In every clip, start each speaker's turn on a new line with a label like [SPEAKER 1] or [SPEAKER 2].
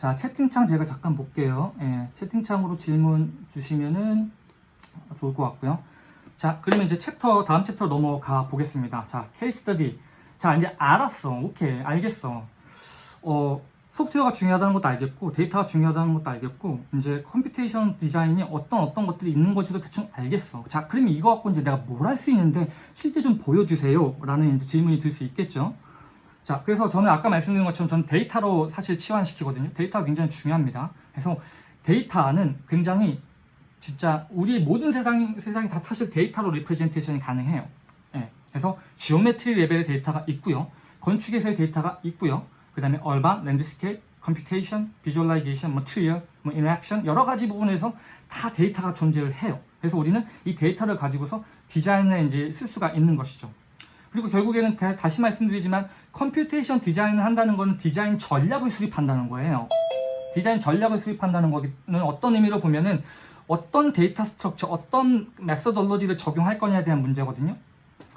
[SPEAKER 1] 자, 채팅창 제가 잠깐 볼게요. 예, 채팅창으로 질문 주시면은 좋을 것 같고요. 자, 그러면 이제 챕터, 다음 챕터 넘어가 보겠습니다. 자, case study. 자, 이제 알았어. 오케이. 알겠어. 어, 소프트웨어가 중요하다는 것도 알겠고, 데이터가 중요하다는 것도 알겠고, 이제 computation 디자인이 어떤 어떤 것들이 있는 건지도 대충 알겠어. 자, 그러면 이거 갖고 이제 내가 뭘 할 수 있는데, 실제 좀 보여주세요. 라는 이제 질문이 들 수 있겠죠. 자, 그래서 저는 아까 말씀드린 것처럼 저는 데이터로 사실 치환시키거든요. 데이터가 굉장히 중요합니다. 그래서 데이터는 굉장히 진짜 우리 모든 세상, 세상이 다 사실 데이터로 representation이 가능해요. 예. 그래서 geometry 레벨의 데이터가 있고요. 건축에서의 데이터가 있고요. 그 다음에 urban, landscape, computation, visualization, material, 뭐 interaction 여러 가지 부분에서 다 데이터가 존재를 해요. 그래서 우리는 이 데이터를 가지고서 디자인을 이제 쓸 수가 있는 것이죠. 그리고 결국에는 다- 다시 말씀드리지만 computation 디자인을 한다는 것은 디자인 전략을 수립한다는 거예요. 디자인 전략을 수립한다는 거는 어떤 의미로 보면은 어떤 데이터 structure, 어떤 methodology를 적용할 거냐에 대한 문제거든요.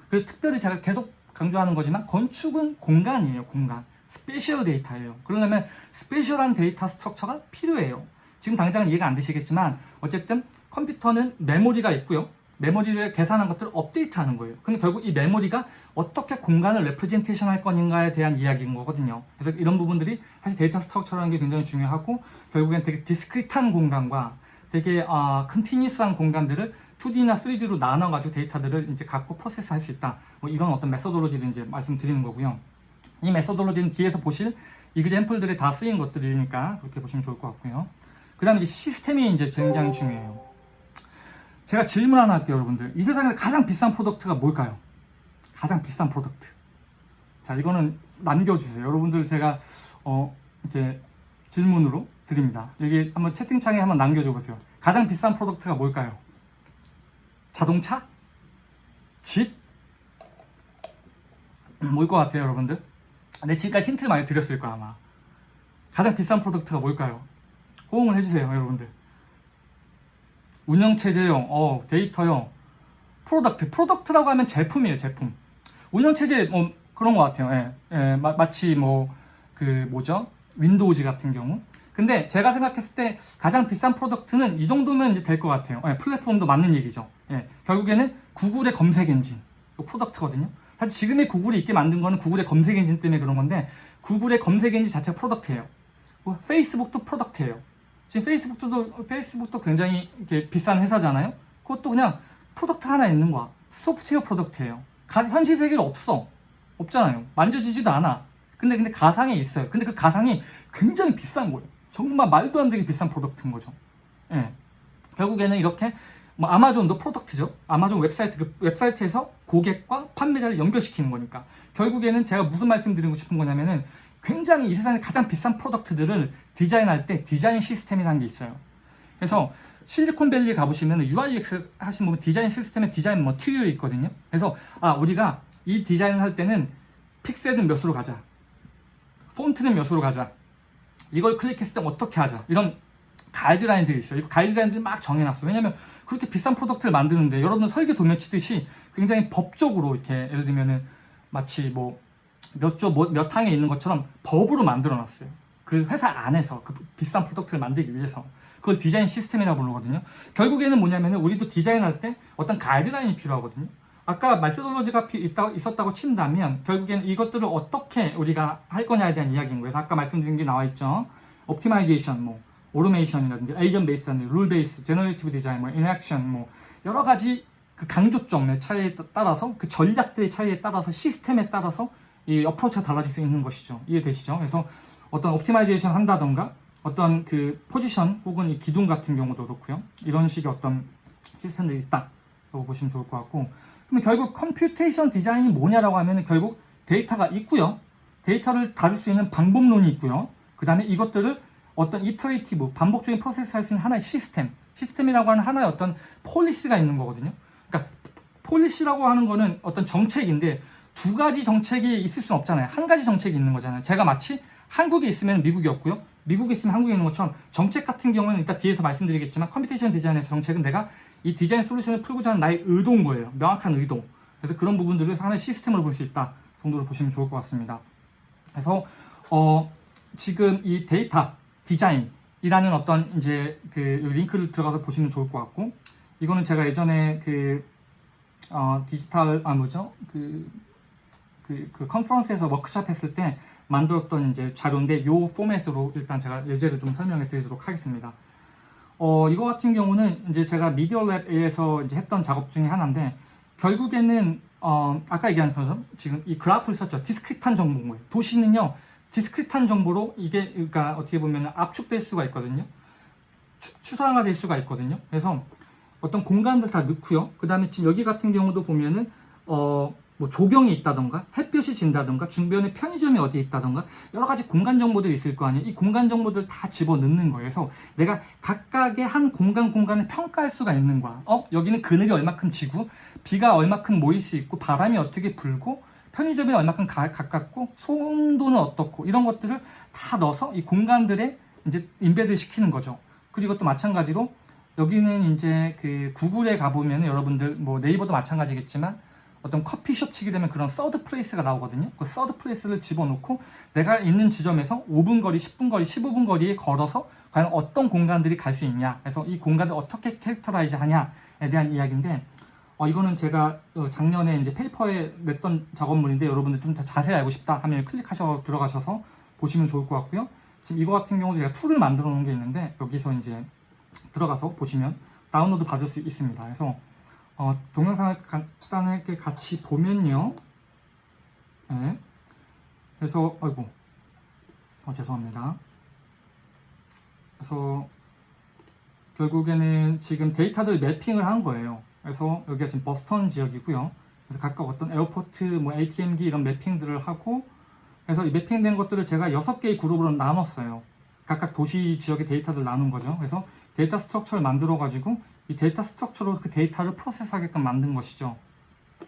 [SPEAKER 1] 그리고 특별히 제가 계속 강조하는 거지만 건축은 공간이에요, 공간. spatial 데이터예요. 그러려면 spatial한 데이터 structure가 필요해요. 지금 당장은 이해가 안 되시겠지만 어쨌든 컴퓨터는 메모리가 있고요. 메모리를 계산한 것들을 업데이트하는 거예요. 근데 결국 이 메모리가 어떻게 공간을 representation 할 거인가에 대한 이야기인 거거든요. 그래서 이런 부분들이 사실 데이터 structure라는 게 굉장히 중요하고 결국엔 되게 discrete한 공간과 되게 어, continuous한 공간들을 2D나 3D로 나눠가지고 데이터들을 이제 갖고 프로세스 할 수 있다. 뭐 이런 어떤 methodology를 이제 말씀드리는 거고요. 이 methodology는 뒤에서 보실 example들이 다 쓰인 것들이니까 그렇게 보시면 좋을 것 같고요. 그 다음에 시스템이 이제 굉장히 중요해요. 제가 질문 하나 할게요, 여러분들. 이 세상에서 가장 비싼 product가 뭘까요? 가장 비싼 product. 자, 이거는 남겨주세요. 여러분들 제가, 어, 이렇게 질문으로 드립니다. 여기 한번 채팅창에 한번 남겨줘 보세요. 가장 비싼 product가 뭘까요? 자동차? 집? 뭘 것 같아요, 여러분들? 내 지금까지 힌트를 많이 드렸을 거야, 아마. 가장 비싼 product가 뭘까요? 호응을 해주세요, 여러분들. 운영체제요, 어, 데이터요, product. product라고 하면 제품이에요, 제품. 운영체제, 뭐, 그런 것 같아요. 예, 예, 마, 마치 뭐, 그, 뭐죠? 윈도우즈 같은 경우. 근데 제가 생각했을 때 가장 비싼 product는 이 정도면 이제 될 것 같아요. 예, 플랫폼도 맞는 얘기죠. 예, 결국에는 구글의 검색 엔진. 이 product거든요. 사실 지금의 구글이 있게 만든 거는 구글의 검색 엔진 때문에 그런 건데, 구글의 검색 엔진 자체가 product예요. 뭐 페이스북도 product예요. 지금 페이스북도 페이스북도 굉장히 이렇게 비싼 회사잖아요. 그것도 그냥 product 하나 있는 거야. 소프트웨어 product예요. 가- 현실 세계에 없어. 없잖아요. 만져지지도 않아. 근데 근데 가상에 있어요. 근데 그 가상이 굉장히 비싼 거예요. 정말 말도 안 되게 비싼 product인 거죠. 예. 결국에는 이렇게 뭐 아마존도 product죠. 아마존 웹사이트 그 웹사이트에서 고객과 판매자를 연결시키는 거니까. 결국에는 제가 무슨 말씀드리고 싶은 거냐면은 굉장히 이 세상에 가장 비싼 product들을 디자인할 때 디자인 시스템이라는 게 있어요. 그래서 실리콘밸리 가보시면 UI UX 하시는 분들은 디자인 시스템에 디자인 material이 있거든요. 그래서 아 우리가 이 디자인을 할 때는 픽셀은 몇으로 가자. 폰트는 몇으로 가자. 이걸 클릭했을 때 어떻게 하자. 이런 가이드라인들이 있어요. 이 가이드라인들을 막 정해놨어요. 왜냐면 그렇게 비싼 product를 만드는데 여러분 설계 도면 치듯이 굉장히 법적으로 이렇게 예를 들면은 마치 뭐 몇 조몇 항에 있는 것처럼 법으로 만들어 놨어요. 그 회사 안에서 그 비싼 product를 만들기 위해서 그걸 디자인 시스템이라고 부르거든요. 결국에는 뭐냐면은 우리도 디자인할 때 어떤 가이드라인이 필요하거든요. 아까 말세돌로지가 있었다고 친다면 결국에는 이것들을 어떻게 우리가 할 거냐에 대한 이야기인 거예요. 아까 말씀드린 게 나와 있죠. optimization, 뭐 automation이라든지 agent base, rule base, generative 디자인, 뭐 interaction, 뭐 여러 가지 그 강조점의 차이에 따- 따라서 그 전략들의 차이에 따라서 시스템에 따라서 이 approach가 달라질 수 있는 것이죠. 이해되시죠? 그래서 어떤 optimization 한다던가 어떤 그 포지션 혹은 이 기둥 같은 경우도 그렇고요. 이런 식의 어떤 시스템들이 있다라고 보시면 좋을 것 같고 그러면 결국 computation 디자인이 뭐냐라고 하면 결국 데이터가 있고요. 데이터를 다룰 수 있는 방법론이 있고요. 그 다음에 이것들을 어떤 iterative 반복적인 프로세스 할 수 있는 하나의 시스템 시스템이라고 하는 하나의 어떤 policy가 있는 거거든요. 그러니까 policy라고 하는 거는 어떤 정책인데 두 가지 정책이 있을 수는 없잖아요. 한 가지 정책이 있는 거잖아요. 제가 마치 한국에 있으면 미국이 없고요. 미국에 있으면 한국에 있는 것처럼 정책 같은 경우는 이따 뒤에서 말씀드리겠지만 computation 디자인에서 정책은 내가 이 디자인 솔루션을 풀고자 하는 나의 의도인 거예요. 명확한 의도. 그래서 그런 부분들을 하나의 시스템으로 볼 수 있다 정도로 보시면 좋을 것 같습니다. 그래서 어, 지금 이 데이터 디자인이라는 어떤 이제 그 링크를 들어가서 보시면 좋을 것 같고 이거는 제가 예전에 그 어, 디지털 아 뭐죠 그, 그, 그 컨퍼런스에서 워크샵 했을 때 만들었던 이제 자료인데 요 포맷으로 일단 제가 예제를 좀 설명해 드리도록 하겠습니다. 어, 이거 같은 경우는 이제 제가 미디어 랩에서 이제 했던 작업 중에 하나인데 결국에는 어, 아까 얘기한 것처럼 지금 이 그래프를 썼죠. 디스크릿한 정보인. 도시는요, 디스크릿한 정보로 이게 그러니까 어떻게 보면 압축될 수가 있거든요. 추, 추상화될 수가 있거든요. 그래서 어떤 공간들 다 넣고요. 그 다음에 지금 여기 같은 경우도 보면은 어, 뭐 조경이 있다던가 햇볕이 진다던가 주변에 편의점이 어디에 있다던가 여러 가지 공간 정보들이 있을 거 아니에요. 이 공간 정보들 다 집어넣는 거예요. 그래서 내가 각각의 한 공간 공간을 평가할 수가 있는 거야. 어 여기는 그늘이 얼마큼 지고 비가 얼마큼 모일 수 있고 바람이 어떻게 불고 편의점이 얼마큼 가, 가깝고 소음도는 어떻고 이런 것들을 다 넣어서 이 공간들에 이제 embed 시키는 거죠. 그리고 또 마찬가지로 여기는 이제 그 구글에 가보면 여러분들 뭐 네이버도 마찬가지겠지만 어떤 커피숍 치게 되면 그런 third place가 나오거든요. 그 third place를 집어넣고 내가 있는 지점에서 5분 거리, 10분 거리, 15분 거리에 걸어서 과연 어떤 공간들이 갈 수 있냐. 그래서 이 공간을 어떻게 characterize 하냐에 대한 이야기인데 어, 이거는 제가 어, 작년에 이제 페이퍼에 냈던 작업물인데 여러분들 좀 더 자세히 알고 싶다 하면 클릭하셔 들어가셔서 보시면 좋을 것 같고요. 지금 이거 같은 경우도 제가 툴을 만들어 놓은 게 있는데 여기서 이제 들어가서 보시면 다운로드 받을 수 있습니다. 그래서 어, 동영상을 간단하게 같이 보면요. 네. 그래서 아이고 어, 죄송합니다. 그래서 결국에는 지금 데이터들 매핑을 한 거예요. 그래서 여기가 지금 보스턴 지역이고요. 그래서 각각 어떤 airport, 뭐 ATM기 이런 매핑들을 하고 그래서 이 매핑된 것들을 제가 6개의 그룹으로 나눴어요. 각각 도시 지역의 데이터들 나눈 거죠. 그래서 data structure를 만들어 가지고 이 data structure로 그 데이터를 프로세스하게끔 만든 것이죠.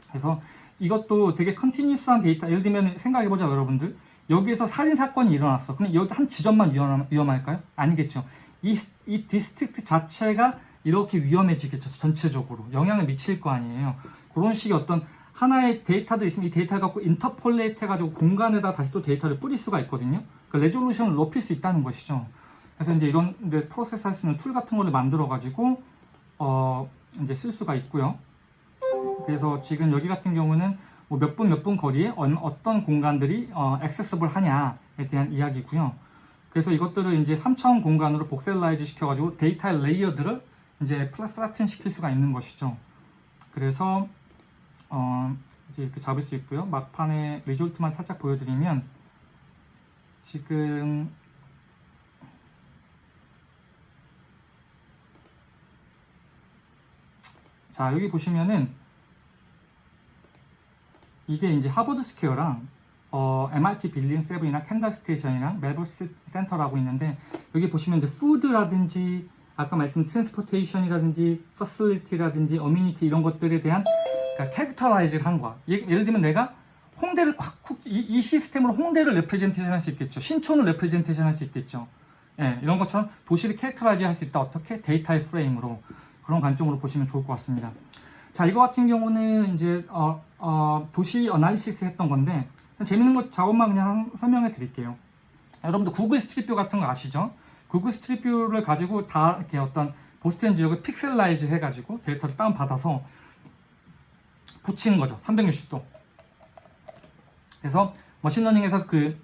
[SPEAKER 1] 그래서 이것도 되게 continuous한 데이터 예를 들면 생각해 보자 여러분들 여기에서 살인 사건이 일어났어. 그럼 여기 한 지점만 위험, 위험 할까요? 아니겠죠. 이, 이 district 자체가 이렇게 위험해지겠죠. 전체적으로 영향을 미칠 거 아니에요. 그런 식의 어떤 하나의 데이터도 있으면 이 데이터를 갖고 interpolate 해가지고 공간에다 다시 또 데이터를 뿌릴 수가 있거든요. 그 resolution을 높일 수 있다는 것이죠. 그래서 이제 이런 프로세스 할 수 있는 툴 같은 거를 만들어 가지고 어 이제 쓸 수가 있고요. 그래서 지금 여기 같은 경우는 뭐 몇 분 몇 분 거리에 어떤 공간들이 어, accessible 하냐에 대한 이야기고요. 그래서 이것들을 이제 3차원 공간으로 voxelize 시켜가지고 데이터의 레이어들을 이제 flatten 시킬 수가 있는 것이죠. 그래서 어, 이제 이렇게 잡을 수 있고요. 막판에 result만 살짝 보여드리면 지금 자 여기 보시면은 이게 이제 하버드 스퀘어랑 어, MIT Building 세븐이나 켄달 스테이션이랑 멜버스 센터라고 있는데 여기 보시면 이제 food라든지 아까 말씀드린 transportation이라든지 facility라든지 amenity 이런 것들에 대한 그러니까 characterize를 한 거야. 예, 예를 들면 내가 홍대를 콱, 이, 이 시스템으로 홍대를 representation 할 수 있겠죠. 신촌을 representation 할 수 있겠죠. 예, 이런 것처럼 도시를 characterize 할 수 있다. 어떻게? 데이터의 프레임으로. 그런 관점으로 보시면 좋을 것 같습니다. 자, 이거 같은 경우는 이제 어, 어, 도시 analysis 했던 건데 재밌는 것 작업만 그냥 설명해 드릴게요. 여러분들 구글 스트리트뷰 같은 거 아시죠? 구글 스트리트뷰를 가지고 다 이렇게 어떤 보스턴 지역을 pixelize 해가지고 데이터를 다운받아서 붙이는 거죠. 360도. 그래서 머신러닝에서 그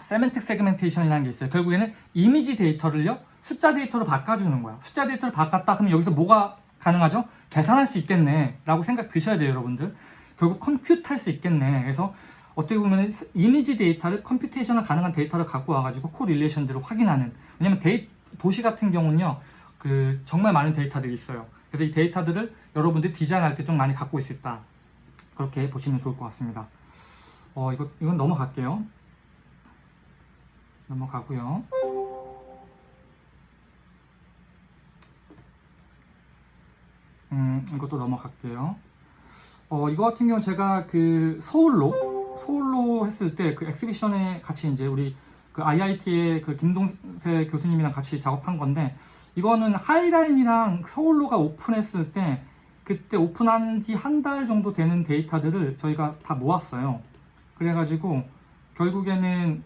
[SPEAKER 1] semantic segmentation이라는 게 있어요. 결국에는 이미지 데이터를요. 숫자 데이터로 바꿔주는 거야. 숫자 데이터를 바꿨다 그러면 여기서 뭐가 가능하죠? 계산할 수 있겠네 라고 생각 드셔야 돼요 여러분들. 결국 compute 할 수 있겠네. 그래서 어떻게 보면 이미지 데이터를 computation을 가능한 데이터를 갖고 와가지고 correlation들을 확인하는 왜냐면 데이, 도시 같은 경우는요 그 정말 많은 데이터들이 있어요 그래서 이 데이터들을 여러분들이 디자인할 때 좀 많이 갖고 있을 다 그렇게 보시면 좋을 것 같습니다 어 이거 이건 넘어갈게요 넘어가고요 음, 이것도 넘어갈게요. 어, 이거 같은 경우는 제가 그 서울로, 서울로 했을 때 그 exhibition에 같이 이제 우리 그 IIT의 그 김동세 교수님이랑 같이 작업한 건데, 이거는 하이라인이랑 서울로가 오픈했을 때, 그때 오픈한 지 한 달 정도 되는 데이터들을 저희가 다 모았어요. 그래가지고, 결국에는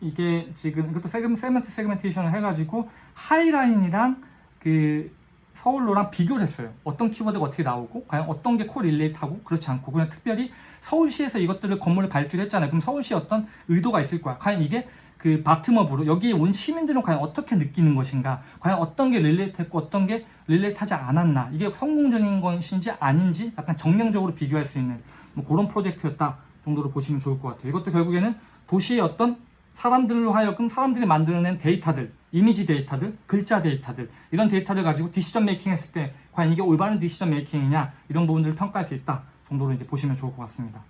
[SPEAKER 1] 이게 지금 이것도 segment segmentation을 해가지고 하이라인이랑 그 서울로랑 비교를 했어요. 어떤 키워드가 어떻게 나오고 과연 어떤 게 correlate하고 그렇지 않고 그냥 특별히 서울시에서 이것들을 건물을 발주했잖아요. 그럼 서울시에 어떤 의도가 있을 거야. 과연 이게 그 bottom-up으로 여기에 온 시민들은 과연 어떻게 느끼는 것인가 과연 어떤 게 relate 했고 어떤 게 relate 하지 않았나 이게 성공적인 것인지 아닌지 약간 정량적으로 비교할 수 있는 뭐 그런 프로젝트였다 정도로 보시면 좋을 것 같아요 이것도 결국에는 도시의 어떤 사람들로 하여금 사람들이 만들어낸 데이터들 이미지 데이터들 글자 데이터들 이런 데이터를 가지고 decision making 했을 때 과연 이게 올바른 decision making이냐 이런 부분들을 평가할 수 있다 정도로 이제 보시면 좋을 것 같습니다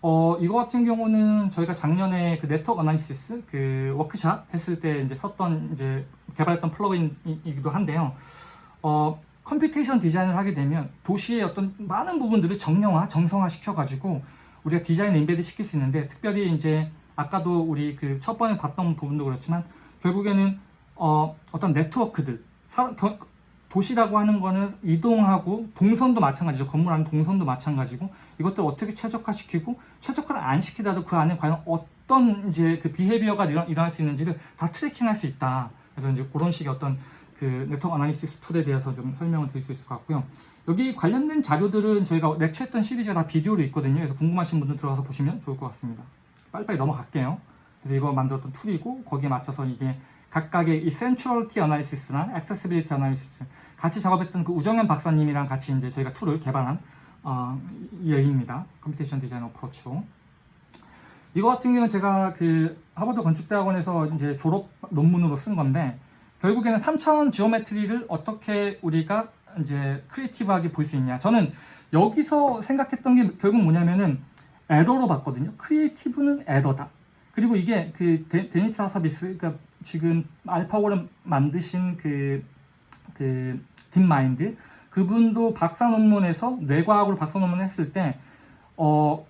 [SPEAKER 1] 어, 이거 같은 경우는 저희가 작년에 그 네트워크 analysis 그 워크샵 했을 때 이제 썼던 이제 개발했던 플러그인이기도 한데요. 어, computation 디자인을 하게 되면 도시의 어떤 많은 부분들을 정형화, 정성화 시켜가지고 우리가 디자인을 embed 시킬 수 있는데 특별히 이제 아까도 우리 그 첫 번에 봤던 부분도 그렇지만 결국에는 어, 어떤 네트워크들 사, 겨, 도시라고 하는 거는 이동하고 동선도 마찬가지죠. 건물 안에 동선도 마찬가지고 이것들 어떻게 최적화시키고 최적화를 안 시키더라도 그 안에 과연 어떤 이제 그 behavior가 일어, 일어날 수 있는지를 다 tracking할 수 있다. 그래서 이제 그런 식의 어떤 그 network analysis tool에 대해서 좀 설명을 드릴 수 있을 것 같고요. 여기 관련된 자료들은 저희가 lecture했던 시리즈가 다 비디오로 있거든요. 그래서 궁금하신 분들 들어가서 보시면 좋을 것 같습니다. 빨리빨리 넘어갈게요. 그래서 이거 만들었던 tool이고 거기에 맞춰서 이게 각각의 이 centrality analysis랑 accessibility analysis 같이 작업했던 그 우정현 박사님이랑 같이 이제 저희가 tool을 개발한 어, 예입니다. computation design approach로. 이거 같은 경우는 제가 그 하버드 건축대학원에서 이제 졸업 논문으로 쓴 건데 결국에는 3차원 geometry를 어떻게 우리가 이제 creative하게 볼 수 있냐. 저는 여기서 생각했던 게 결국 뭐냐면은 에러로 봤거든요. creative는 에러다. 그리고 이게 그 데, 미스 하사비스, 그러니까 지금 알파고를 만드신 그, 그, 딥마인드, 그분도 박사 논문에서 뇌과학으로 박사 논문을 했을 때, 어,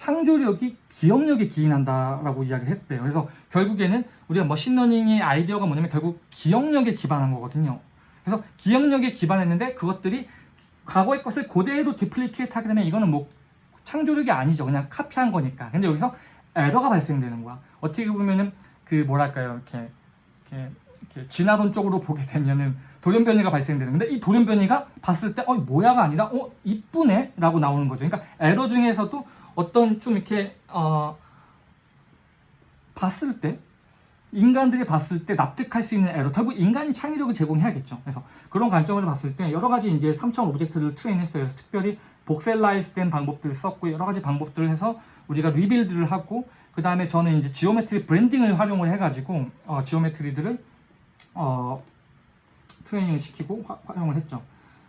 [SPEAKER 1] 창조력이 기억력에 기인한다라고 이야기를 했어요. 그래서 결국에는 우리가 머신러닝의 아이디어가 뭐냐면 결국 기억력에 기반한 거거든요. 그래서 기억력에 기반했는데 그것들이 과거의 것을 그대로 duplicate 하게 되면 이거는 뭐 창조력이 아니죠. 그냥 카피한 거니까. 근데 여기서 에러가 발생되는 거야. 어떻게 보면은 그 뭐랄까요, 이렇게 이렇게, 이렇게 진화론 쪽으로 보게 되면은 돌연변이가 발생되는 근데 이 돌연변이가 봤을 때 어 뭐야가 아니라 어 이쁘네 라고 나오는 거죠. 그러니까 에러 중에서도 어떤 좀 이렇게 어 봤을 때 인간들이 봤을 때 납득할 수 있는 에러 결국 인간이 창의력을 제공해야겠죠. 그래서 그런 관점으로 봤을 때 여러 가지 이제 3차원 object를 train했어요. 그래서 특별히 voxelize 된 방법들을 썼고 여러 가지 방법들을 해서 우리가 rebuild를 하고 그 다음에 저는 이제 geometry blending을 활용을 해가지고 어, geometry들을 어, 트레이닝을 시키고 화, 활용을 했죠.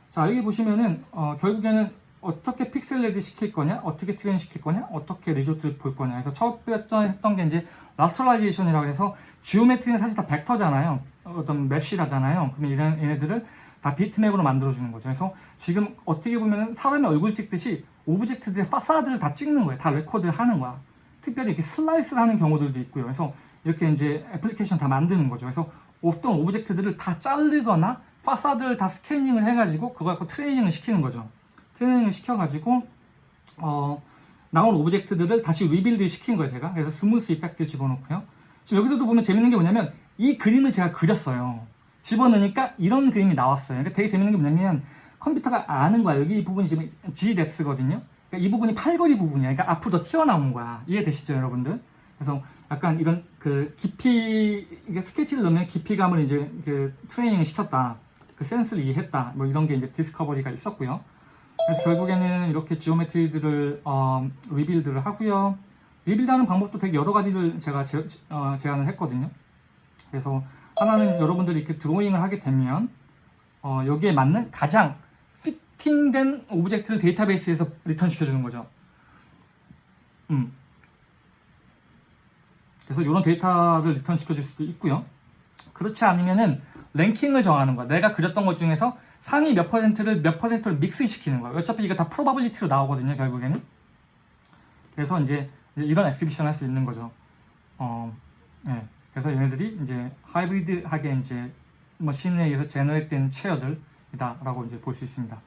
[SPEAKER 1] 자 여기 보시면은 어, 결국에는 어떻게 pixelate 시킬 거냐, 어떻게 train 시킬 거냐, 어떻게 result를 볼 거냐. 그래서 처음 했던 게 이제 rasterization이라고 해서 geometry는 사실 다 벡터잖아요. 어떤 mesh라잖아요. 그러면 이런 얘네들을 다 비트맵으로 만들어주는 거죠. 그래서 지금 어떻게 보면 사람의 얼굴 찍듯이 object들의 파사드를 다 찍는 거예요. 다 record를 하는 거야. 특별히 이렇게 slice를 하는 경우들도 있고요. 그래서 이렇게 이제 애플리케이션 다 만드는 거죠. 그래서 어떤 object들을 다 자르거나 파사드를 다 스캐닝을 해가지고 그거 갖고 트레이닝을 시키는 거죠. 트레이닝을 시켜가지고 어, 나온 object들을 다시 rebuild 시킨 거예요. 제가 그래서 smooth effect를 집어넣고요. 지금 여기서도 보면 재밌는 게 뭐냐면 이 그림을 제가 그렸어요. 집어넣으니까 이런 그림이 나왔어요. 그러니까 되게 재밌는 게 뭐냐면 컴퓨터가 아는 거야. 여기 이 부분이 지금 GDX거든요. 그러니까 이 부분이 팔걸이 부분이야. 그러니까 앞으로 더 튀어나온 거야. 이해되시죠, 여러분들? 그래서 약간 이런 그 깊이, 이게 스케치를 넣으면 깊이감을 이제 그 트레이닝을 시켰다. 그 센스를 이해했다. 뭐 이런 게 이제 discovery가 있었고요. 그래서 결국에는 이렇게 geometry들을 어, rebuild를 하고요. rebuild하는 방법도 되게 여러 가지를 제가 제, 어, 제안을 했거든요. 그래서 하나는 여러분들이 이렇게 드로잉을 하게 되면 어, 여기에 맞는 가장 fitting된 object를 데이터베이스에서 return 시켜주는 거죠. 음. 그래서 이런 데이터를 return 시켜줄 수도 있고요. 그렇지 않으면은 랭킹을 정하는 거야. 내가 그렸던 것 중에서 상위 몇 퍼센트를 몇 퍼센트를 믹스시키는 거야. 어차피 이거 다 probability로 나오거든요, 결국에는. 그래서 이제 이런 exhibition 할 수 있는 거죠. 어, 네. 그래서 얘네들이 이제 하이브리드하게 이제 machine에 의해서 generate된 chair들이다라고 이제 볼 수 있습니다.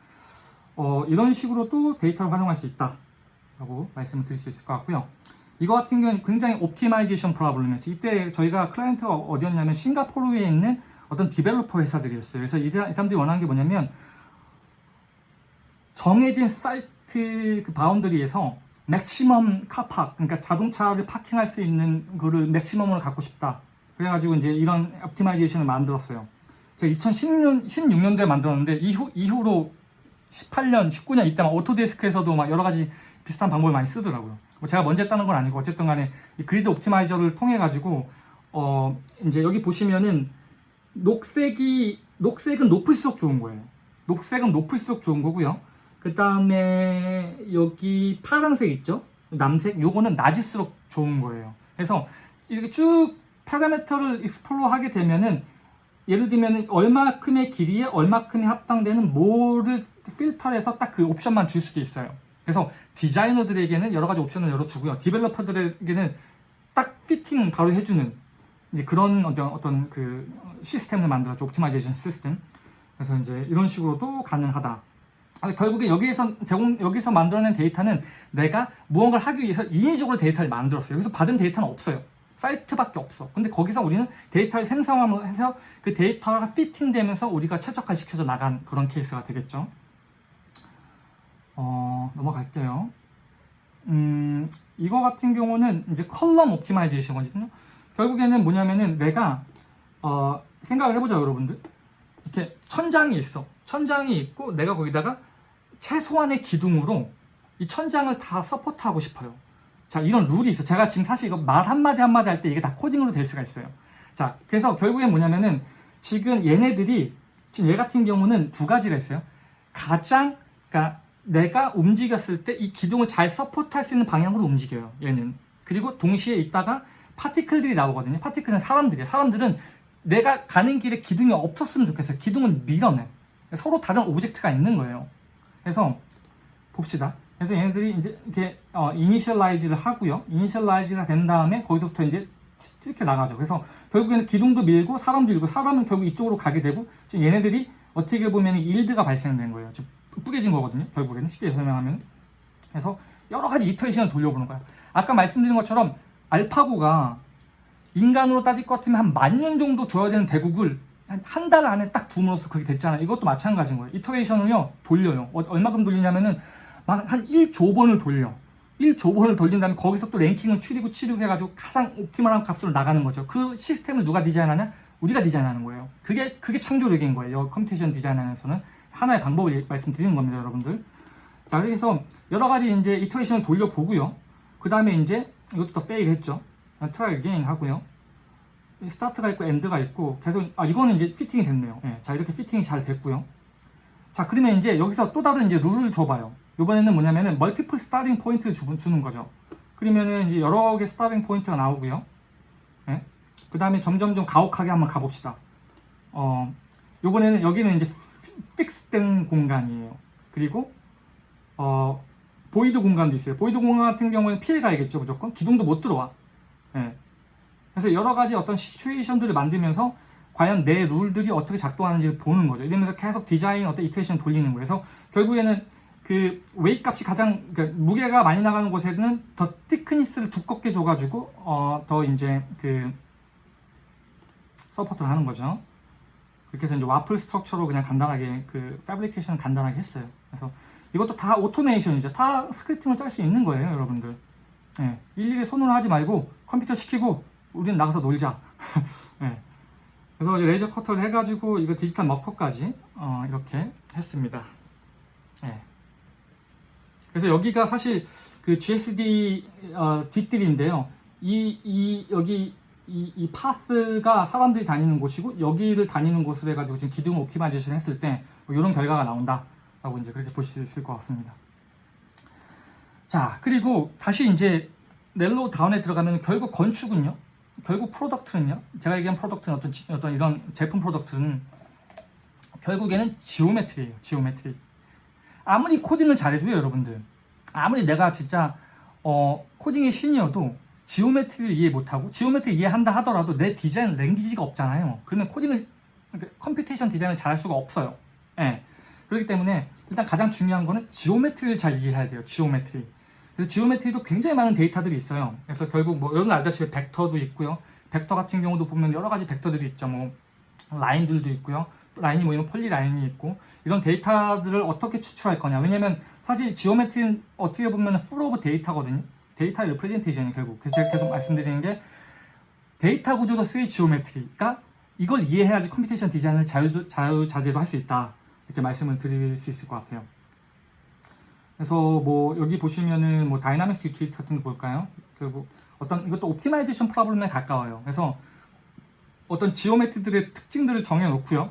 [SPEAKER 1] 어, 이런 식으로 또 데이터를 활용할 수 있다라고 말씀을 드릴 수 있을 것 같고요. 이거 같은 경우는 굉장히 optimization problem이었어요. 이때 저희가 클라이언트가 어디였냐면 싱가포르에 있는 어떤 developer 회사들이었어요. 그래서 이 사람- 이 사람들이 원하는 게 뭐냐면 정해진 사이트 그 boundary에서 maximum car park, 그러니까 자동차를 parking할 수 있는 거를 maximum으로 갖고 싶다. 그래가지고 이제 이런 optimization을 만들었어요. 제가 2016년, 16년도에 만들었는데 이후, 이후로 18년, 19년 이때 막 오토데스크에서도 막 여러 가지 비슷한 방법을 많이 쓰더라고요. 뭐 제가 먼저 했다는 건 아니고 어쨌든 간에 이 그리드 옵티마이저를 통해 가지고 어 이제 여기 보시면은 녹색이 녹색은 높을수록 좋은 거예요. 녹색은 높을수록 좋은 거고요. 그 다음에 여기 파란색 있죠? 남색 요거는 낮을수록 좋은 거예요. 그래서 이렇게 쭉 parameter를 explore 하게 되면은 예를 들면 얼마큼의 길이에 얼마큼이 합당되는 뭐를 필터해서 딱 그 옵션만 줄 수도 있어요. 그래서 디자이너들에게는 여러 가지 옵션을 열어주고요. developer들에게는 딱 피팅 바로 해주는 이제 그런 어떤 어떤 그 시스템을 만들었죠. optimization system. 그래서 이제 이런 식으로도 가능하다. 아, 결국에 여기에서 제공 여기서 만들어낸 데이터는 내가 무언가를 하기 위해서 인위적으로 데이터를 만들었어요. 여기서 받은 데이터는 없어요. 사이트밖에 없어. 근데 거기서 우리는 데이터를 생성하면서 그 데이터가 fitting되면서 우리가 최적화시켜서 나간 그런 케이스가 되겠죠. 어, 넘어갈게요. 음, 이거 같은 경우는 이제 column optimization이거든요. 결국에는 뭐냐면은 내가 어, 생각을 해보자 여러분들. 이렇게 천장이 있어. 천장이 있고 내가 거기다가 최소한의 기둥으로 이 천장을 다 support하고 싶어요. 자, 이런 룰이 있어. 제가 지금 사실 이거 말 한마디 한마디 할 때 이게 다 코딩으로 될 수가 있어요. 자, 그래서 결국엔 뭐냐면은 지금 얘네들이 지금 얘 같은 경우는 두 가지가 있어요. 가장, 그러니까 내가 움직였을 때 이 기둥을 잘 support할 수 있는 방향으로 움직여요. 얘는. 그리고 동시에 있다가 particle들이 나오거든요. particle은 사람들이에요. 사람들은 내가 가는 길에 기둥이 없었으면 좋겠어요. 기둥은 밀어내. 서로 다른 object가 있는 거예요. 그래서 봅시다. 그래서 얘네들이 이제 이렇게 어, initialize를 하고요. initialize가 된 다음에 거기서부터 이제 이렇게 나가죠. 그래서 결국에는 기둥도 밀고 사람도 밀고 사람은 결국 이쪽으로 가게 되고 지금 얘네들이 어떻게 보면 yield가 발생된 거예요. 지금 뿌개진 거거든요. 결국에는 쉽게 설명하면. 그래서 여러 가지 iteration을 돌려보는 거야. 아까 말씀드린 것처럼 알파고가 인간으로 따질 것 같으면 한 만 년 정도 둬야 되는 대국을 한 달 안에 딱 둠으로써 그게 됐잖아요. 이것도 마찬가지인 거예요. iteration을요, 돌려요. 어, 얼마큼 돌리냐면은 막 한 1조 번을 돌려. 1조 번을 돌린 다음에 거기서 또 랭킹을 추리고 추리고 해가지고 가장 optimal한 값으로 나가는 거죠. 그 시스템을 누가 디자인하냐? 우리가 디자인하는 거예요. 그게, 그게 창조력인 거예요. computation 디자인하면서는. 하나의 방법을 말씀드리는 겁니다, 여러분들. 자, 그래서 여러 가지 이제 iteration을 돌려보고요. 그 다음에 이제 이것도 더 fail 했죠. try again 하고요. start가 있고 end가 있고 계속 아 이거는 이제 fitting이 됐네요. 예, 자 이렇게 fitting이 잘 됐고요. 자 그러면 이제 여기서 또 다른 이제 룰을 줘봐요. 이번에는 뭐냐면은 multiple starting point를 주, 주는 거죠. 그러면은 이제 여러 개 starting point가 나오고요. 예? 그 다음에 점점 좀 가혹하게 한번 가봅시다. 어 요번에는 여기는 이제 fix된 공간이에요. 그리고 어 void 공간도 있어요. void 공간 같은 경우에는 피해 가야겠죠, 무조건. 기둥도 못 들어와. 예. 그래서 여러 가지 어떤 situation들을 만들면서 과연 내 룰들이 어떻게 작동하는지를 보는 거죠. 이러면서 계속 디자인 어떤 이테이션 돌리는 거예요. 그래서 결국에는 그 웨이 값이 가장 그러니까 무게가 많이 나가는 곳에는 더 thickness를 두껍게 줘가지고 어 더 이제 그 support를 하는 거죠. 그렇게 해서 이제 waffle structure로 그냥 간단하게 그 fabrication을 간단하게 했어요. 그래서 이것도 다 오토메이션이죠. 다 scripting을 짤 수 있는 거예요, 여러분들. 예, 일일이 손으로 하지 말고 컴퓨터 시키고 우리는 나가서 놀자. 예. 그래서 이제 레이저 커터를 해가지고 이거 디지털 mock-up까지 어, 이렇게 했습니다. 예. 그래서 여기가 사실 그 GSD 어, 뒷뜰인데요. 이, 이 여기 이, 이 path가 사람들이 다니는 곳이고 여기를 다니는 곳을 해가지고 지금 기둥 optimization 했을 때 뭐 이런 결과가 나온다 라고 이제 그렇게 보실 수 있을 것 같습니다. 자 그리고 다시 이제 narrow down에 들어가면 결국 건축은요. 결국 product는요. 제가 얘기한 product는 어떤 지- 어떤 이런 제품 product는 결국에는 geometry예요. geometry. 아무리 코딩을 잘해도요, 여러분들. 아무리 내가 진짜 어, 코딩의 신이어도 geometry를 이해 못하고 geometry 이해한다 하더라도 내 디자인 language가 없잖아요. 그러면 코딩을 그러니까 computation 디자인을 잘할 수가 없어요. 예. 그렇기 때문에 일단 가장 중요한 거는 geometry를 잘 이해해야 돼요. geometry. 그래서 geometry도 굉장히 많은 데이터들이 있어요. 그래서 결국 뭐 여러분 알다시피 벡터도 있고요. 벡터 같은 경우도 보면 여러 가지 벡터들이 있죠. 뭐 라인들도 있고요. 라인이 모이면 polyline이 있고 이런 데이터들을 어떻게 추출할 거냐. 왜냐면 사실 geometry는 어떻게 보면 full of data거든요. data representation이 결국. 그래서 제가 계속 말씀드리는 게 데이터 구조로서의 geometry가 이걸 이해해야지 computation 디자인을 자유, 자유자재로 할 수 있다. 이렇게 말씀을 드릴 수 있을 것 같아요. 그래서 뭐 여기 보시면은 뭐 dynamics utility 같은 거 볼까요? 그리고 어떤 이것도 optimization problem에 가까워요. 그래서 어떤 지오메트들의 특징들을 정해 놓고요.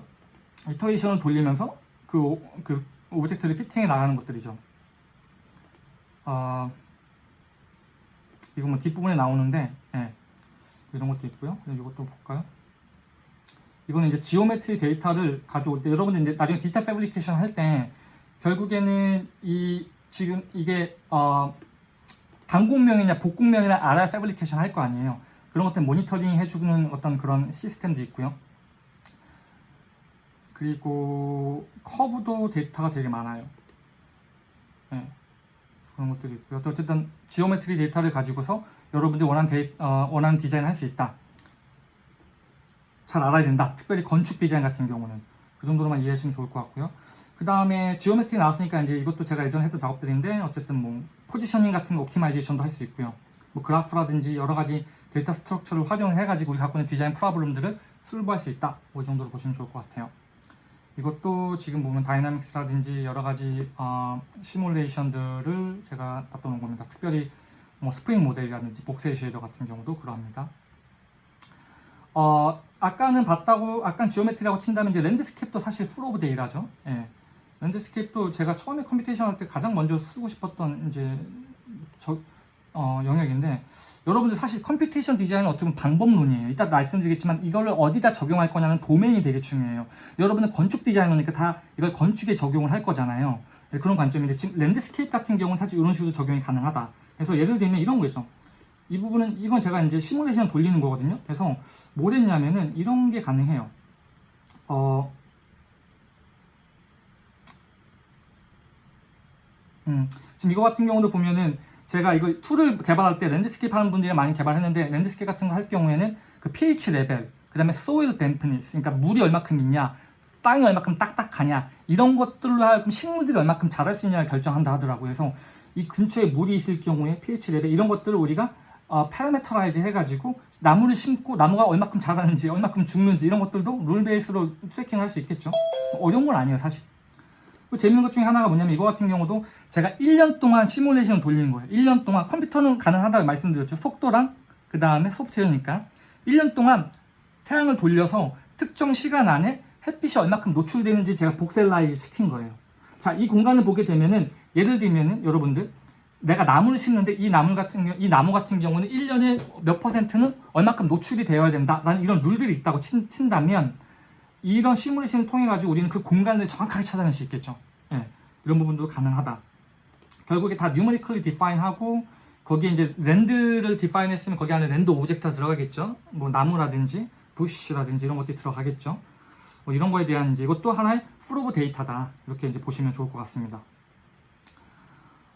[SPEAKER 1] iteration을 돌리면서 그, 오- 그 object를 fitting해 나가는 것들이죠. 아, 이거 뭐 뒷부분에 나오는데, 예. 이런 것도 있고요. 그리고 이것도 볼까요? 이거는 이제 geometry 데이터를 가져올 때, 여러분들 이제 나중에 디지털 fabrication 할 때, 결국에는 이, 지금 이게, 어, 단곡면이냐 복곡면이냐 알아야 fabrication 할 거 아니에요. 그런 것들 모니터링 해주는 어떤 그런 시스템도 있고요. 그리고 커브도 데이터가 되게 많아요. 네. 그런 것들이 있고요. 또 어쨌든 geometry 데이터를 가지고서 여러분들이 원하는, 데이, 어, 원하는 디자인을 할수 있다. 잘 알아야 된다. 특별히 건축 디자인 같은 경우는 그 정도로만 이해하시면 좋을 것 같고요. 그 다음에 geometry 나왔으니까 이제 이것도 제가 예전에 했던 작업들인데 어쨌든 뭐 positioning 같은 거 optimization도 할 수 있고요. 뭐 그래프라든지 여러 가지 data structure를 활용해 가지고 우리 갖고 있는 디자인 problem들을 solve할 수 있다. 뭐이 정도로 보시면 좋을 것 같아요. 이것도 지금 보면 dynamics라든지 여러 가지 어, 시뮬레이션들을 제가 갖다 놓은 겁니다. 특별히 뭐 스프링 모델이라든지 voxel shader 같은 경우도 그러합니다. 어, 아까는 봤다고, 아까 geometry라고 친다면 이제 landscape도 사실 full of data죠. 예. landscape도 제가 처음에 computation 할 때 가장 먼저 쓰고 싶었던 이제 저, 어, 영역인데 여러분들 사실 computation 디자인은 어떻게 보면 방법론이에요. 이따 말씀드리겠지만 이걸 어디다 적용할 거냐는 도메인이 되게 중요해요. 여러분은 건축 디자이너니까 다 이걸 건축에 적용을 할 거잖아요. 네, 그런 관점인데 지금 landscape 같은 경우는 사실 이런 식으로 적용이 가능하다. 그래서 예를 들면 이런 거죠. 이 부분은 이건 제가 이제 시뮬레이션 돌리는 거거든요. 그래서 뭘 했냐면은 이런 게 가능해요. 어, 음, 지금 이거 같은 경우도 보면은 제가 이거 tool을 개발할 때 landscape 하는 분들이 많이 개발했는데 landscape 같은 거 할 경우에는 그 pH 레벨, 그 다음에 soil dampness, 그러니까 물이 얼마큼 있냐, 땅이 얼마큼 딱딱하냐 이런 것들로 하여금 식물들이 얼마큼 자랄 수 있냐를 결정한다 하더라고요. 그래서 이 근처에 물이 있을 경우에 pH 레벨 이런 것들을 우리가 어, parameterize 해가지고 나무를 심고 나무가 얼마큼 자라는지 얼마큼 죽는지 이런 것들도 rule base로 세팅할 수 있겠죠. 어려운 건 아니에요 사실. 그 재밌는 것 중에 하나가 뭐냐면 이거 같은 경우도 제가 1년 동안 시뮬레이션을 돌리는 거예요. 1년 동안 컴퓨터는 가능하다고 말씀드렸죠. 속도랑 그 다음에 소프트웨어니까 1년 동안 태양을 돌려서 특정 시간 안에 햇빛이 얼마큼 노출되는지 제가 voxelize 시킨 거예요. 자, 이 공간을 보게 되면은 예를 들면은 여러분들 내가 나무를 심는데 이 나무 같은 이 나무 같은 경우는 1년에 몇 퍼센트는 얼마큼 노출이 되어야 된다 라는 이런 룰들이 있다고 친, 친다면 이런 시뮬레이션을 통해 가지고 우리는 그 공간을 정확하게 찾아낼 수 있겠죠. 예, 이런 부분도 가능하다. 결국에 다 numerically define하고 거기에 이제 land를 define했으면 거기 안에 land object가 들어가겠죠. 뭐 나무라든지 bush라든지 이런 것들이 들어가겠죠. 뭐 이런 거에 대한 이제 이것도 하나의 pool of data다. 이렇게 이제 보시면 좋을 것 같습니다.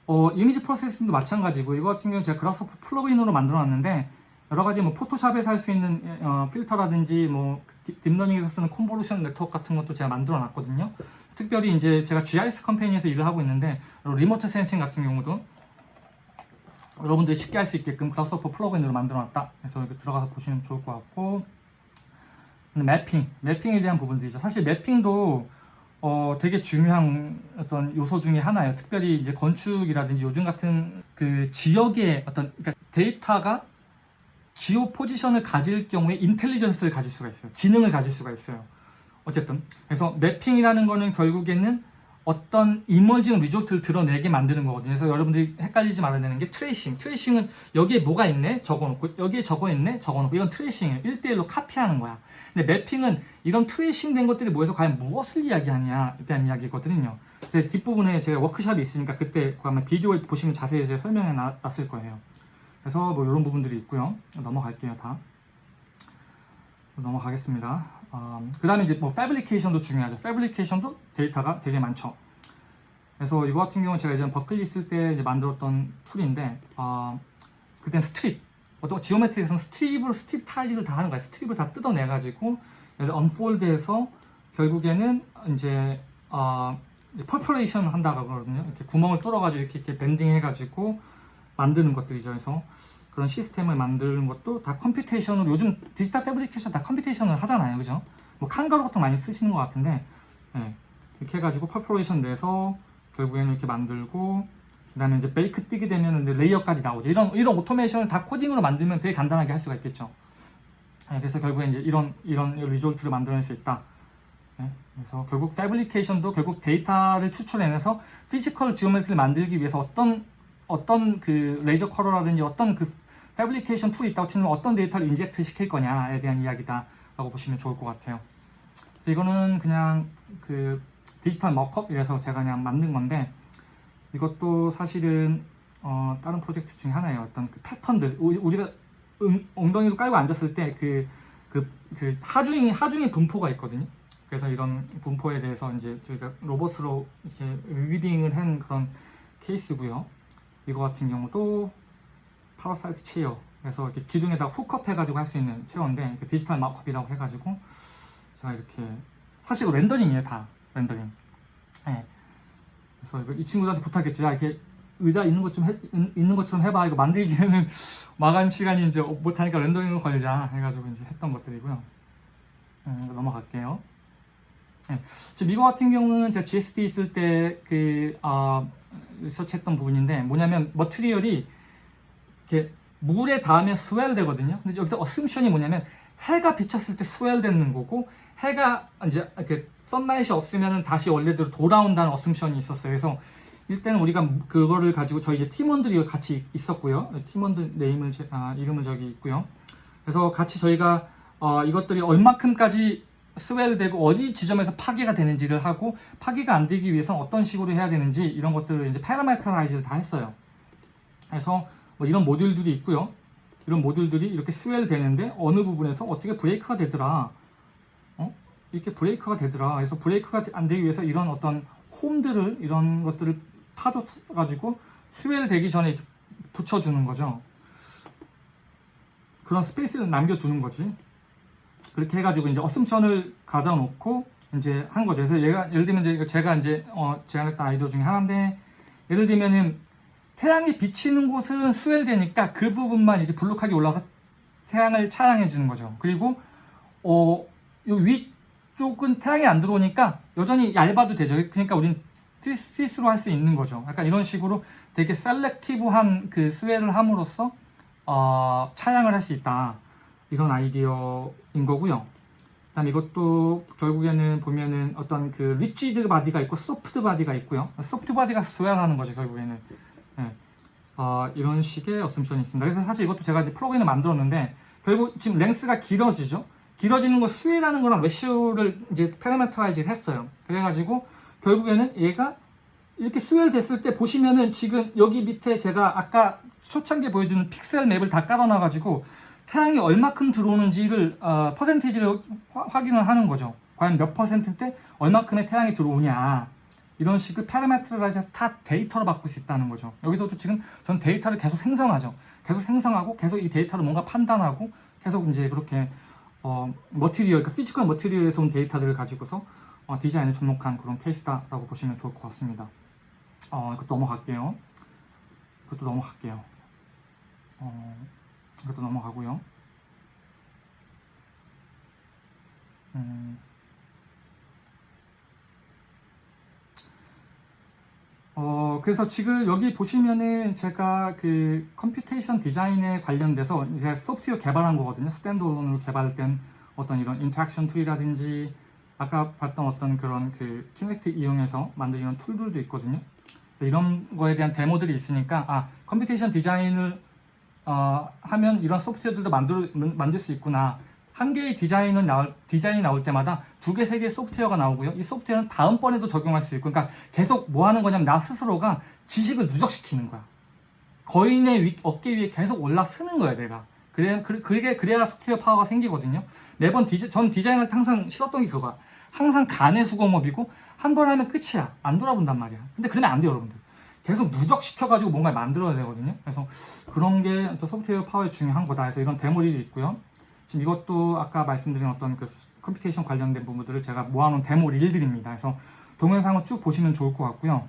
[SPEAKER 1] 어, image processing도 마찬가지고 이거 같은 경우는 제가 Grasshopper plug-in으로 만들어 놨는데 여러 가지 뭐 포토샵에서 할 수 있는 어, 필터라든지 뭐 deep- deep learning에서 쓰는 convolution network 같은 것도 제가 만들어 놨거든요. 특별히 이제 제가 GIS 컴퍼니에서 일을 하고 있는데 remote sensing 같은 경우도 여러분들이 쉽게 할 수 있게끔 Grasshopper plug-in으로 만들어 놨다. 그래서 여기 들어가서 보시면 좋을 것 같고 mapping, mapping에 대한 부분들이죠. 사실 mapping도 어, 되게 중요한 어떤 요소 중에 하나예요. 특별히 이제 건축이라든지 요즘 같은 그 지역의 어떤 그러니까 데이터가 geo position을 가질 경우에 intelligence를 가질 수가 있어요. 지능을 가질 수가 있어요. 어쨌든 그래서 mapping이라는 거는 결국에는 어떤 emerging result를 드러내게 만드는 거거든요. 그래서 여러분들이 헷갈리지 말아야 되는 게 tracing. tracing은 여기에 뭐가 있네? 적어놓고 여기에 적어 있네? 적어놓고 이건 tracing이에요. 1대1로 copy하는 거야. 근데 mapping은 이런 tracing 된 것들이 모여서 과연 무엇을 이야기하냐에 대한 이야기거든요. 그래서 뒷부분에 제가 workshop이 있으니까 그때 그 아마 비디오 보시면 자세히 설명해 놔- 놨을 거예요. 그래서 뭐 이런 부분들이 있고요. 넘어갈게요, 다. 넘어가겠습니다. 그 다음에 이제 뭐 fabrication도 중요하죠. fabrication도 데이터가 되게 많죠. 그래서 이거 같은 경우는 제가 예전 버클리 있을 때 이제 만들었던 tool인데 아 그땐 strip 어떤 geometry에서는 strip으로 stripize를 다 하는 거야 strip을 다 뜯어내가지고 그래서 unfold해서 결국에는 이제 아 perforation 한다고 그러거든요 이렇게 구멍을 뚫어가지고 이렇게, 이렇게 bending 해가지고 만드는 것들이죠 그래서 그런 시스템을 만드는 것도 다 computation으로 요즘 digital fabrication 다 computation을 하잖아요 그죠 뭐 Kangaroo 같은 거 많이 쓰시는 것 같은데 예, 이렇게 해가지고 perforation 내서 결국에는 이렇게 만들고 그 다음에 이제 bake 뜨게 되면 layer까지 나오죠. 이런 이런 automation을 다 코딩으로 만들면 되게 간단하게 할 수가 있겠죠. 예, 그래서 결국에 이제 이런 이런 result를 만들어낼 수 있다. 예, 그래서 결국 fabrication도 결국 데이터를 추출해내서 physical geometry를 만들기 위해서 어떤 어떤 그 laser cutter라든지 어떤 그 fabrication tool이 있다고 치면 어떤 데이터를 inject 시킬 거냐에 대한 이야기다라고 보시면 좋을 것 같아요. 그래서 이거는 그냥 그 digital mock-up이라서 제가 그냥 만든 건데 이것도 사실은 어, 다른 프로젝트 중에 하나예요. 어떤 그 패턴들 우리- 우리가 응- 엉덩이로 깔고 앉았을 때그 그 그 하중이 하중의 분포가 있거든요. 그래서 이런 분포에 대해서 이제 저희가 로봇으로 이렇게 weaving을 한 그런 케이스고요. 이거 같은 경우도 parasite chair. 그래서 이렇게 기둥에다 hook up 해가지고 할 수 있는 chair인데 digital mock-up이라고 해가지고 제가 이렇게 사실 rendering이에요 다 rendering. 예. 그래서 이 친구들한테 부탁했죠. 야, 이렇게 의자 있는 것 좀 있는 것처럼 해봐. 이거 만들기에는 마감 시간이 이제 못하니까 rendering을 걸자 해가지고 이제 했던 것들이고요. 음, 넘어갈게요. 네. 지금 이거 같은 경우는 제가 GSD 있을 때그 어, research했던 부분인데 뭐냐면 material이 이렇게 물에 닿으면 swell 되거든요. 근데 여기서 어스읰션이 뭐냐면 해가 비쳤을 때 swell 되는 거고 해가 이제 이렇게 sunlight 없으면 다시 원래대로 돌아온다는 어스읰션이 있었어요. 그래서 일단은 우리가 그거를 가지고 저희 팀원들이 같이 있었고요. 팀원들 name을 제- 아, 이름을 저기 있고요. 그래서 같이 저희가 어, 이것들이 얼마큼까지 swell되고 어디 지점에서 파괴가 되는지를 하고 파괴가 안 되기 위해서 어떤 식으로 해야 되는지 이런 것들을 이제 parametrize를 다 했어요. 그래서 뭐 이런 모듈들이 있고요. 이런 모듈들이 이렇게 swell 되는데 어느 부분에서 어떻게 break가 되더라. 어? 이렇게 break가 되더라. 그래서 break가 안 되기 위해서 이런 어떤 홈들을 이런 것들을 파줘가지고 swell 되기 전에 붙여주는 거죠. 그런 space를 남겨두는 거지. 그렇게 해가지고 이제 assumption을 가져놓고 이제 한 거죠. 그래서 얘가 예를 들면 이제 제가 이제 어 제안했던 아이디어 중에 하나인데 예를 들면은 태양이 비치는 곳은 swell되니까 그 부분만 이제 볼록하게 올라서 태양을 차양해 주는 거죠. 그리고 어, 요 위쪽은 태양이 안 들어오니까 여전히 얇아도 되죠. 그러니까 우린 스위스로 할 수 있는 거죠. 약간 이런 식으로 되게 selective한 그 swell을 함으로써 어, 차양을 할 수 있다. 이런 아이디어인 거고요. 그다음 이것도 결국에는 보면은 어떤 그 rigid body가 있고 soft body가 있고요. soft body가 swell하는 거죠 결국에는. 예. 어, 이런 식의 어썸션이 있습니다. 그래서 사실 이것도 제가 이제 프로그램을 만들었는데 결국 지금 length가 길어지죠. 길어지는 거 swell하는 거랑 ratio를 이제 parametrize를 했어요. 그래가지고 결국에는 얘가 이렇게 swell 됐을 때 보시면은 지금 여기 밑에 제가 아까 초창기에 보여주는 pixel map을 다 깔아놔가지고 태양이 얼마큼 들어오는지를 어, 퍼센티지를 화- 확인을 하는 거죠. 과연 몇 퍼센트 때 얼마큼의 태양이 들어오냐 이런 식의 parametrize해서 다 데이터로 바꿀 수 있다는 거죠. 여기서도 지금 전 데이터를 계속 생성하죠. 계속 생성하고 계속 이 데이터를 뭔가 판단하고 계속 이제 그렇게 어, material, 그 physical material에서 온 데이터들을 가지고서 어, 디자인에 접목한 그런 케이스다라고 보시면 좋을 것 같습니다. 어, 이것도 넘어갈게요. 이것도 넘어갈게요. 어, 이것도 넘어가고요. 음, 어, 그래서 지금 여기 보시면은 제가 그 computation design에 관련돼서 이제 소프트웨어 개발한 거거든요. standalone으로 개발된 어떤 이런 interaction tool이라든지 아까 봤던 어떤 그런 그 Kinect 이용해서 만든 이런 tool들도 있거든요. 이런 거에 대한 데모들이 있으니까 아 computation design을 어, 하면 이런 소프트웨어들도 만들 만들 수 있구나. 한 개의 디자인은 나올 디자인이 나올 때마다 두 개, 세 개의 소프트웨어가 나오고요. 이 소프트웨어는 다음번에도 적용할 수 있고, 그러니까 계속 뭐 하는 거냐면 나 스스로가 지식을 누적시키는 거야. 거인의 위, 어깨 위에 계속 올라서는 거야, 내가. 그래, 그, 그게, 그래야 소프트웨어 파워가 생기거든요. 매번 디자, 전 디자인을 항상 싫었던 게 그거야. 항상 간의 수공업이고, 한 번 하면 끝이야. 안 돌아본단 말이야. 근데 그러면 안 돼요, 여러분들. 계속 누적시켜가지고 뭔가를 만들어야 되거든요. 그래서 그런 게 또 소프트웨어 파워에 중요한 거다. 그래서 이런 demo reel이 있고요. 지금 이것도 아까 말씀드린 어떤 그 computation 관련된 부분들을 제가 모아놓은 demo reel들입니다. 그래서 동영상을 쭉 보시면 좋을 것 같고요.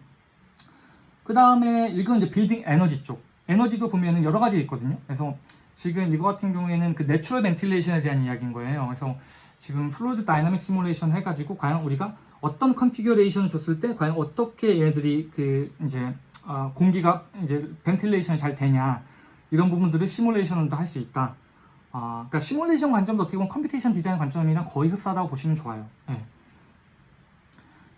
[SPEAKER 1] 그 다음에 이건 이제 빌딩 에너지 쪽. 에너지도 보면은 여러 가지 있거든요. 그래서 지금 이거 같은 경우에는 그 natural ventilation에 대한 이야기인 거예요. 그래서 지금 fluid dynamic simulation 해가지고 과연 우리가 어떤 configuration을 줬을 때 과연 어떻게 얘네들이 그 이제 어, 공기가 이제 ventilation이 잘 되냐 이런 부분들을 시뮬레이션도 할 수 있다. 아, 그러니까 시뮬레이션 관점도 어떻게 보면 computation design 관점이랑 거의 흡사하다고 보시면 좋아요. 예.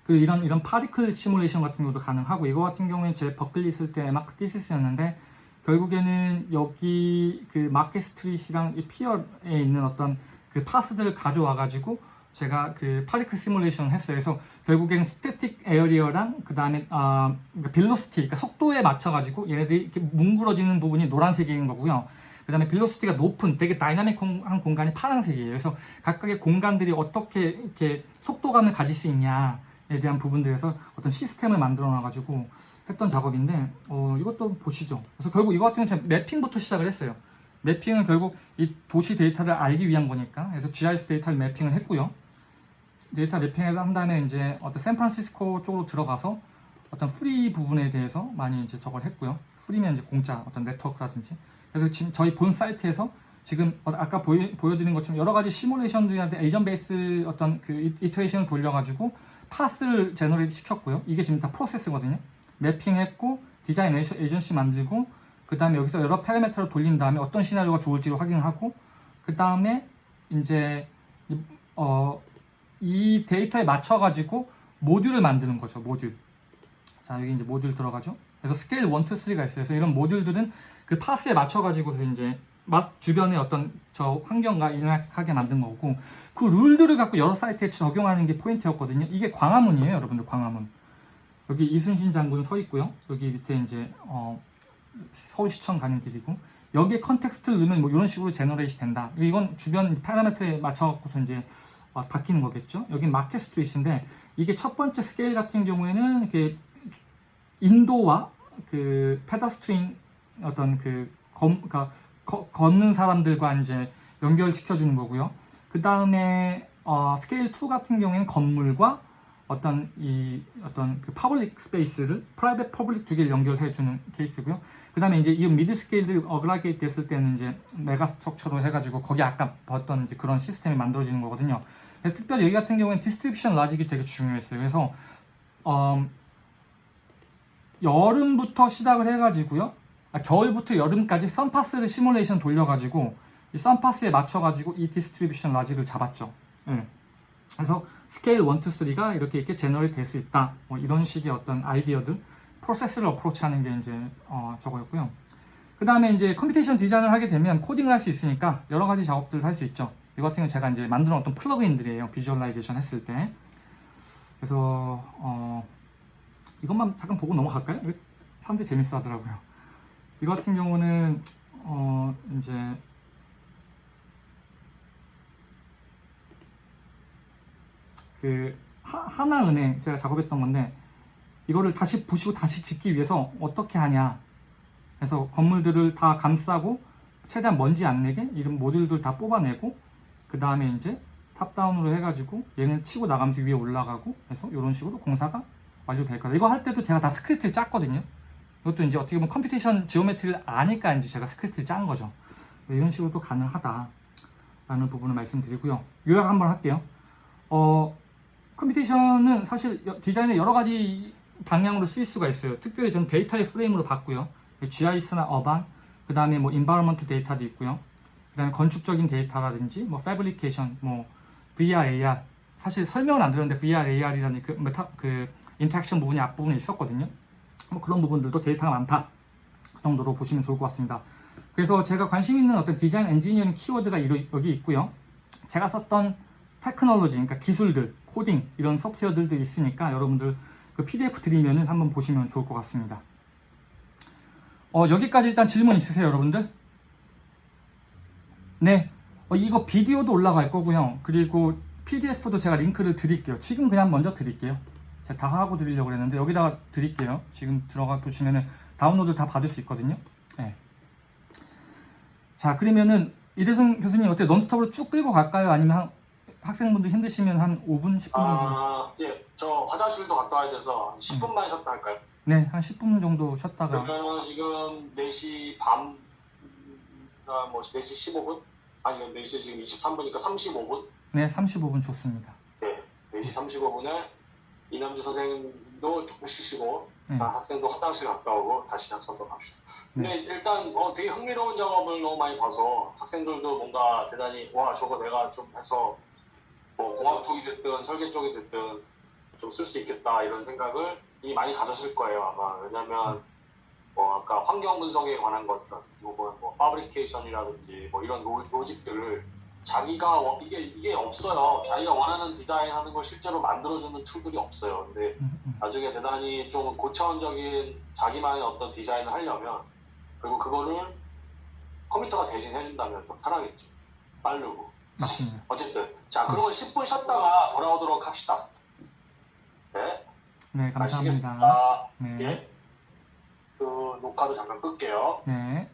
[SPEAKER 1] 그 이런 이런 particle simulation 같은 경우도 가능하고 이거 같은 경우에 제 버클리 있을 때 M.Arch thesis였는데 결국에는 여기 그 Market Street이랑 이 pier에 있는 어떤 그 path들을 가져와 가지고 제가 그 particle simulation을 했어요. 그래서 결국에는 static area랑 그 다음에 아 그러니까 velocity, 그러니까 속도에 맞춰 가지고 얘네들이 이렇게 뭉그러지는 부분이 노란색인 거고요. 그 다음에 velocity가 높은 되게 dynamic한 공간이 파란색이에요. 그래서 각각의 공간들이 어떻게 이렇게 속도감을 가질 수 있냐에 대한 부분들에서 어떤 시스템을 만들어 놔가지고 했던 작업인데 어, 이것도 보시죠. 그래서 결국 이거 같은 경우는 제가 mapping부터 시작을 했어요. mapping은 결국 이 도시 데이터를 알기 위한 거니까 그래서 GIS 데이터를 mapping을 했고요. data mapping을 한 다음에 이제 어떤 샌프란시스코 쪽으로 들어가서 어떤 free 부분에 대해서 많이 이제 저걸 했고요. free면 이제 공짜 어떤 네트워크라든지 그래서 지금 저희 본 사이트에서 지금 어- 아까 보여, 보여드린 것처럼 여러 가지 시뮬레이션들한테 agent base 어떤 그 iteration을 돌려가지고 path를 generate 시켰고요. 이게 지금 다 프로세스거든요. mapping했고 design agen- agency 만들고 그 다음에 여기서 여러 파라미터를 돌린 다음에 어떤 시나리오가 좋을지를 확인하고 그 다음에 이제 이- 어, 이 데이터에 맞춰 가지고 모듈을 만드는 거죠. 모듈. 자 여기 이제 모듈 들어가죠. 그래서 스케일 1, 2, 3가 있어요. 그래서 이런 모듈들은 그 파스에 맞춰 가지고서 이제 맛 주변의 어떤 저 환경과 인하게 만든 거고 그 rule들을 갖고 여러 사이트에 적용하는 게 포인트였거든요. 이게 광화문이에요, 여러분들 광화문. 여기 이순신 장군 서 있고요. 여기 밑에 이제 어, 서울시청 가는 길이고 여기에 context를 넣으면 뭐 이런 식으로 generate 된다. 이건 주변 파라미터에 맞춰갖고서 이제 어, 바뀌는 거겠죠. 여기 Market Street인데 이게 첫 번째 스케일 같은 경우에는 이렇게 인도와 그 pedestrian 어떤 그 검, 그러니까 거- 걷는 사람들과 이제 연결시켜 주는 거고요. 그 다음에 어, 스케일 2 같은 경우에는 건물과 어떤 이 어떤 그 public space를 private public 두 개를 연결해 주는 케이스고요. 그 다음에 이제 이 mid scale들이 aggregate 됐을 때는 이제 mega structure로 해가지고 거기 아까 봤던 이제 그런 시스템이 만들어지는 거거든요. 그래서 특별히 여기 같은 경우에는 distribution logic이 되게 중요했어요. 그래서 어, 여름부터 시작을 해가지고요. 아, 겨울부터 여름까지 sun path를 시뮬레이션 돌려가지고 이 sun path에 맞춰가지고 이 distribution logic을 잡았죠. 예. 그래서 스케일 1, 2, 3가 이렇게 이렇게 generate 될 수 있다. 뭐 이런 식의 어떤 아이디어들, 프로세스를 approach하는 게 이제 어, 저거였고요. 그 다음에 이제 computation 디자인을 하게 되면 코딩을 할 수 있으니까 여러 가지 작업들을 할 수 있죠. 이거 같은 경우 제가 이제 만든 어떤 플러그인들이에요. visualization 했을 때. 그래서 어, 이것만 잠깐 보고 넘어갈까요? 사람들이 재밌어 하더라고요. 이거 같은 경우는 어, 이제 그 하, 하나은행 제가 작업했던 건데 이거를 다시 부시고 다시 짓기 위해서 어떻게 하냐. 그래서 건물들을 다 감싸고 최대한 먼지 안 내게 이런 모듈들 다 뽑아내고 그 다음에 이제 top-down으로 해가지고 얘는 치고 나가면서 위에 올라가고 해서 이런 식으로 공사가 완료될 거다 이거 할 때도 제가 다 스크립트를 짰거든요. 이것도 이제 어떻게 보면 computation geometry를 아니까 이제 제가 스크립트를 짠 거죠. 이런 식으로 도 가능하다 라는 부분을 말씀드리고요. 요약 한번 할게요. 어, computation은 사실 여- 디자인의 여러 가지 방향으로 쓰일 수가 있어요. 특별히 저는 데이터의 프레임으로 봤고요. GIS나 urban, 그 다음에 뭐 environment 데이터도 있고요. 그 다음에 건축적인 데이터라든지 뭐 fabrication, 뭐 VR, AR. 사실 설명을 안 드렸는데 VR, AR이라는 그, 메타, 그 interaction 부분이 앞부분에 있었거든요. 뭐 그런 부분들도 데이터가 많다. 그 정도로 보시면 좋을 것 같습니다. 그래서 제가 관심 있는 어떤 디자인 엔지니어링 키워드가 여기 있고요. 제가 썼던 테크놀로지, 그러니까 기술들, 코딩 이런 소프트웨어들도 있으니까 여러분들 그 PDF 드리면은 한번 보시면 좋을 것 같습니다. 어, 여기까지 일단 질문 있으세요, 여러분들? 네, 어, 이거 비디오도 올라갈 거고요. 그리고 PDF도 제가 링크를 드릴게요. 지금 그냥 먼저 드릴게요. 제가 다 하고 드리려고 그랬는데 여기다가 드릴게요. 지금 들어가 보시면은 다운로드 다 받을 수 있거든요. 네. 자, 그러면은 이대성 교수님 어때? 넌스톱으로 쭉 끌고 갈까요? 아니면 한, 학생분들 힘드시면 한 5분, 10분 정도?
[SPEAKER 2] 아, 예, 저 화장실도 갔다 와야 돼서 10분만 쉬었다 할까요?
[SPEAKER 1] 네, 한 10분 정도 쉬었다가
[SPEAKER 2] 그러면 지금 4시 반, 아, 뭐 4시 15분? 아니, 4시 지금 23분이니까 35분?
[SPEAKER 1] 네, 35분 좋습니다.
[SPEAKER 2] 네, 4시 35분에 이남주 선생님도 조금 쉬시고
[SPEAKER 1] 네.
[SPEAKER 2] 아, 학생도 화장실 갔다 오고 다시 작성도 갑시다. 근데 일단 어, 되게 흥미로운 작업을 너무 많이 봐서 학생들도 뭔가 대단히 와 저거 내가 좀 해서 뭐 공학 쪽이 됐든 설계 쪽이 됐든 좀 쓸 수 있겠다 이런 생각을 이미 많이 가졌을 거예요 아마 왜냐면 뭐 아까 환경 분석에 관한 것이라든지 혹은 뭐 fabrication이라든지 뭐 이런 로, logic들을 자기가 원- 이게 이게 없어요 자기가 원하는 디자인 하는 걸 실제로 만들어주는 tool들이 없어요 근데
[SPEAKER 1] 음, 음.
[SPEAKER 2] 나중에 대단히 좀 고차원적인 자기만의 어떤 디자인을 하려면 그리고 그거를 컴퓨터가 대신 해준다면 더 편하겠죠. 빠르고.
[SPEAKER 1] 맞습니다.
[SPEAKER 2] 어쨌든 자 그러면 10분 쉬었다가 돌아오도록 합시다. 네.
[SPEAKER 1] 네, 감사합니다.
[SPEAKER 2] 아시겠습니다.
[SPEAKER 1] 네,
[SPEAKER 2] 예. 그 녹화도 잠깐 끌게요.
[SPEAKER 1] 네.